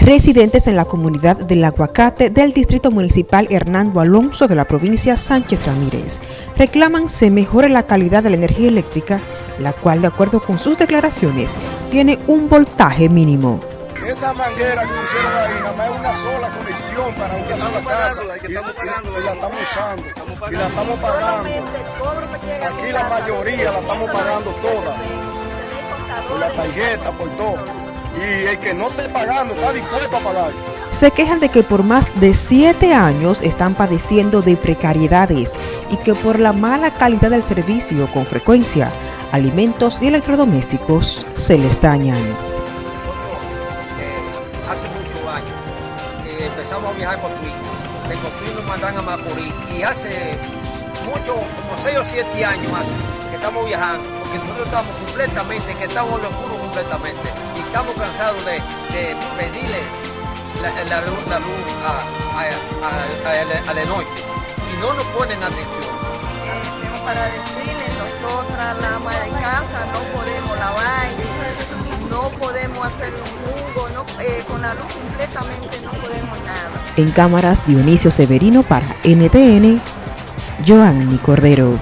Residentes en la comunidad del Aguacate del Distrito Municipal Hernando Alonso de la provincia Sánchez Ramírez reclaman se mejore la calidad de la energía eléctrica, la cual, de acuerdo con sus declaraciones, tiene un voltaje mínimo. Esa manguera que pusieron ahí, nada más es una sola conexión para una sola casa. Y, la estamos usando. y la estamos pagando. Aquí la mayoría la estamos pagando toda. Por la tarjeta, por todo y el que no esté pagando está dispuesto a pagar. Se quejan de que por más de siete años están padeciendo de precariedades y que por la mala calidad del servicio con frecuencia, alimentos y electrodomésticos se les dañan. Eh, hace muchos años que empezamos a viajar con Cotuí, de Cotuí nos mandan a Macorís y hace mucho, como seis o siete años que estamos viajando, porque nosotros estamos completamente, que estamos en lo oscuro completamente estamos cansados de, pedirle la, luz, a, a, la noche y no nos ponen atención. Eh, para decirle, nosotras la ama de casa no podemos lavar, no podemos hacer un jugo, no, eh, con la luz completamente no podemos nada. En cámaras Dionisio Severino para NTN, Joanny Cordero.